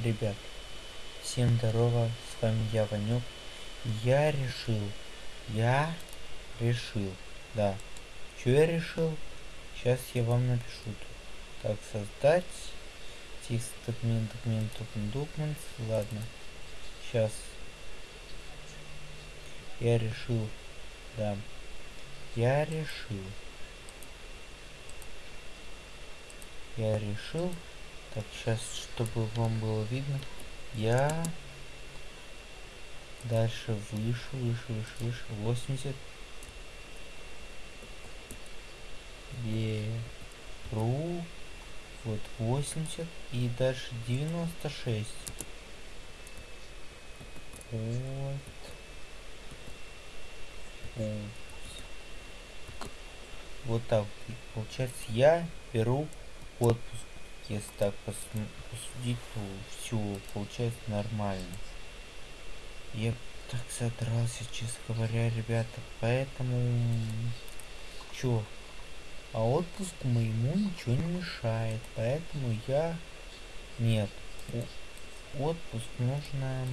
ребят, всем здорово, с вами я, Ванек. Я решил, я решил, да. Что я решил? Сейчас я вам напишу. Так, создать текст документ, документ, документ, документ. Ладно. Сейчас. Я решил, да. Я решил. Я решил. Так, сейчас, чтобы вам было видно, я дальше выше, выше, выше, выше, 80 беру. Вот 80 и дальше 96 вот. Вот. Так получается я беру отпуск если так посудить то все получается нормально. Я так задрался честно говоря ребята поэтому чё? А отпуск моему ничего не мешает поэтому я нет отпуск нужно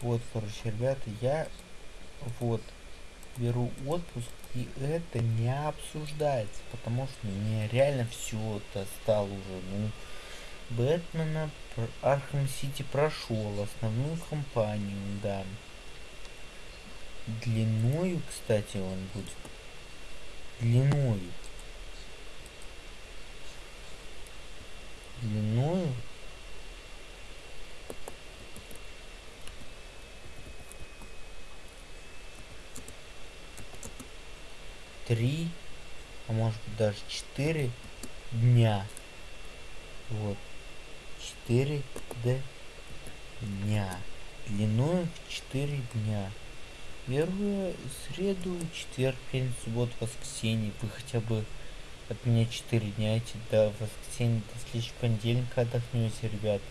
вот короче ребята я вот беру отпуск и это не обсуждается потому что мне реально все это стало уже ну бэтмена архам сити прошел основную кампанию да. Длиною кстати он будет. Длиною три а может быть даже четыре дня. Вот. Четыре дня. Длиной в четыре дня. Первую среду четверг пятницу субботу воскресенье. Вы хотя бы от меня четыре дня эти до воскресенья до следующего понедельника отдохнете ребят.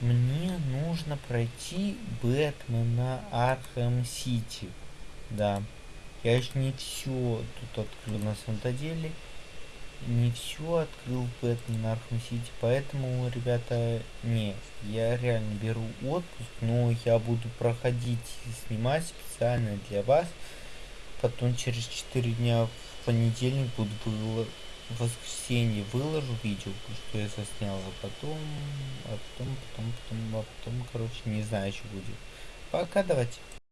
Мне нужно пройти бэтмена Arkham City. Да я еще не все тут открыл на самом-то деле не все открыл Batman Arkham City, поэтому, ребята, не, я реально беру отпуск, но я буду проходить и снимать специально для вас, потом через 4 дня в понедельник буду было в воскресенье выложу видео, что я заснял, а потом, а потом, потом, потом, а потом, короче, не знаю, что будет. Пока, давайте.